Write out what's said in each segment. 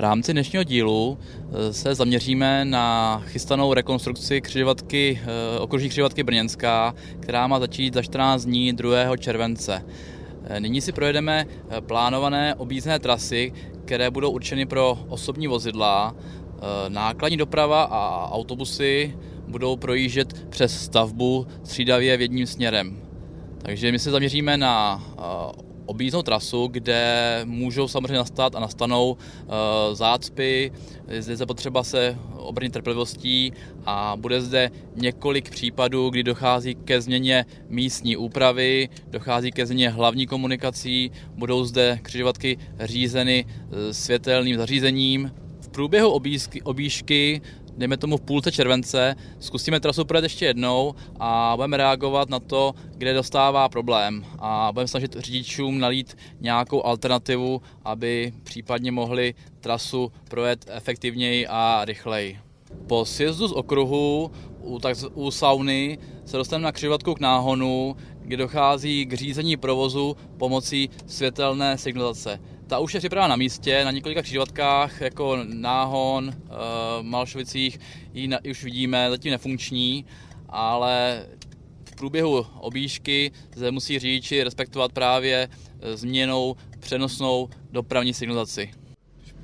rámci dnešního dílu eh, se zaměříme na chystanou rekonstrukci křižovatky, eh, okružní křižovatky Brněnská, která má začít za 14 dní 2. července. Eh, nyní si projedeme plánované objízdné trasy, které budou určeny pro osobní vozidla. Nákladní doprava a autobusy budou projíždět přes stavbu střídavě v jedním směrem. Takže my se zaměříme na objízdnou trasu, kde můžou samozřejmě nastat a nastanou uh, zácpy, zde je potřeba se obrnit trpělivostí a bude zde několik případů, kdy dochází ke změně místní úpravy, dochází ke změně hlavní komunikací, budou zde křižovatky řízeny eh, světelným zařízením. V průběhu objížky, objížky dejme tomu v půlce července, zkusíme trasu projet ještě jednou a budeme reagovat na to, kde dostává problém a budeme snažit řidičům nalít nějakou alternativu, aby případně mohli trasu projet efektivněji a rychleji. Po sjezdu z okruhu u, tak, u sauny se dostaneme na křižovatku k náhonu, kde dochází k řízení provozu pomocí světelné signalizace. Ta už je připravena na místě, na několika křižovatkách, jako Náhon, eh, Malšovicích, ji, na, už vidíme, zatím nefunkční, ale v průběhu objížky zde musí řidiči respektovat právě eh, změnou přenosnou dopravní signalizaci.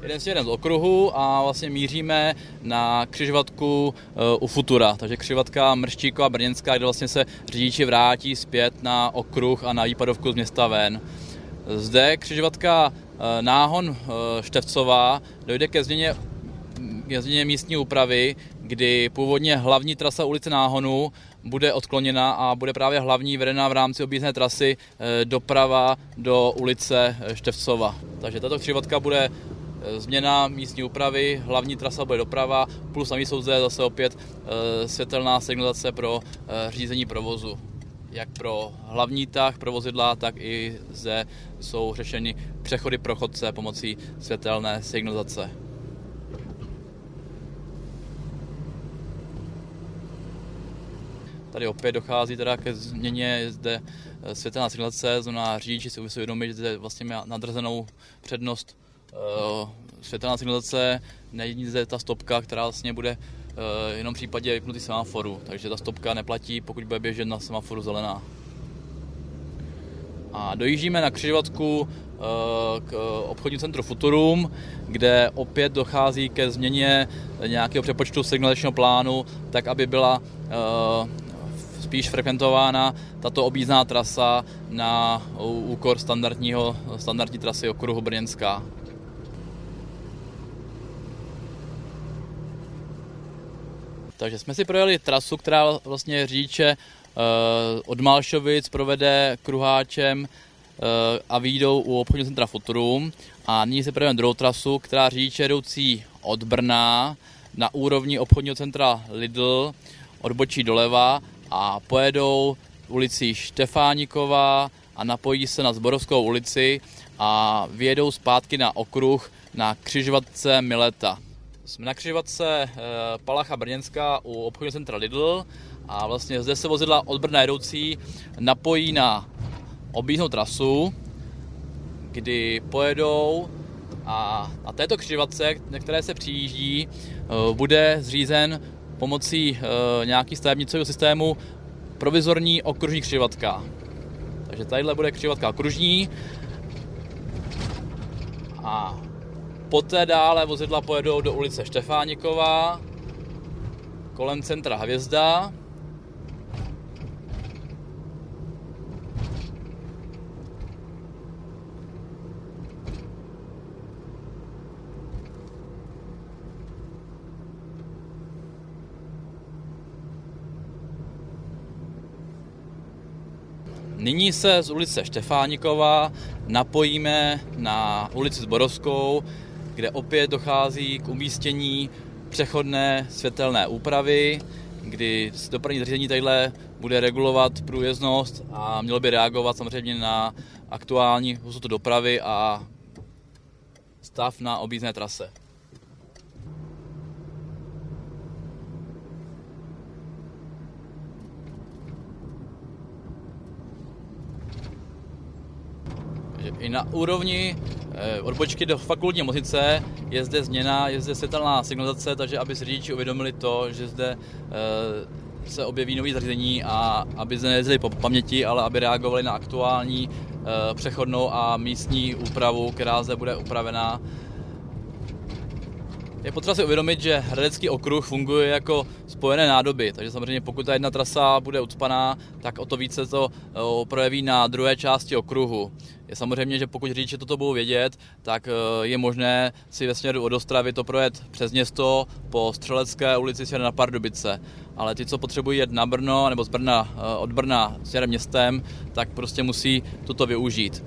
Jeden si jeden z okruhu a vlastně míříme na křižovatku eh, u Futura, takže křižovatka Mrštíková Brněnská, kde vlastně se řidiči vrátí zpět na okruh a na výpadovku z města ven. Zde křižovatka náhon eh, Števcová dojde ke změně, ke změně místní úpravy, kdy původně hlavní trasa ulice Náhonu bude odkloněna a bude právě hlavní vedená v rámci objízdné trasy eh, doprava do ulice Števcova. Takže tato křivotka bude změna místní úpravy, hlavní trasa bude doprava, plus navíc jsou zde zase opět světelná signalizace pro řízení provozu jak pro hlavní tah, pro vozidla, tak i zde jsou řešeny přechody pro chodce pomocí světelné signalizace. Tady opět dochází teda ke změně zde eh, světelná signalizace, znamená řidiči si uvědomit, že zde vlastně má nadrzenou přednost uh, světelná signalizace, není zde ta stopka, která vlastně bude jenom v případě vypnutý semaforu, takže ta stopka neplatí, pokud bude běžet na semaforu zelená. A dojíždíme na křižovatku eh, k obchodnímu centru Futurum, kde opět dochází ke změně nějakého přepočtu signalizačního plánu, tak aby byla eh, spíš frekventována tato objízdná trasa na úkor standardního, standardní trasy okruhu Brněnská. Takže jsme si projeli trasu, která vlastně řidiče uh, od Malšovic provede kruháčem uh, a výjdou u obchodního centra Futurum. A nyní si projedeme druhou trasu, která řidiče jdoucí od Brna na úrovni obchodního centra Lidl odbočí doleva a pojedou ulicí Štefánikova a napojí se na Zborovskou ulici a vyjedou zpátky na okruh na křižovatce Mileta. Jsme na křižovatce eh, Palacha Brněnská u obchodního centra Lidl a vlastně zde se vozidla od Brna jedoucí napojí na objízdnou trasu, kdy pojedou a na této křižovatce, na které se přijíždí, eh, bude zřízen pomocí eh, nějaký stavebnicového systému provizorní okružní křižovatka. Takže tadyhle bude křižovatka okružní a Poté dále vozidla pojedou do ulice Štefániková, kolem centra Hvězda. Nyní se z ulice Štefánikova napojíme na ulici Zborovskou, kde opět dochází k umístění přechodné světelné úpravy, kdy dopravní zařízení tadyhle bude regulovat průjezdnost a mělo by reagovat samozřejmě na aktuální hustotu dopravy a stav na objízdné trase. I na úrovni Eh, Odbočky do fakultní nemocnice je zde změna, je zde světelná signalizace, takže aby si řidiči uvědomili to, že zde eh, se objeví nový zařízení a aby zde nejezdili po paměti, ale aby reagovali na aktuální eh, přechodnou a místní úpravu, která zde bude upravená je potřeba si uvědomit, že Hradecký okruh funguje jako spojené nádoby, takže samozřejmě pokud ta jedna trasa bude ucpaná, tak o to více to eh, projeví na druhé části okruhu. Je samozřejmě, že pokud řidiči toto budou vědět, tak eh, je možné si ve směru od Ostravy to projet přes město po Střelecké ulici směrem na Pardubice. Ale ty, co potřebují jet na Brno nebo z Brna, eh, od Brna směrem městem, tak prostě musí toto využít.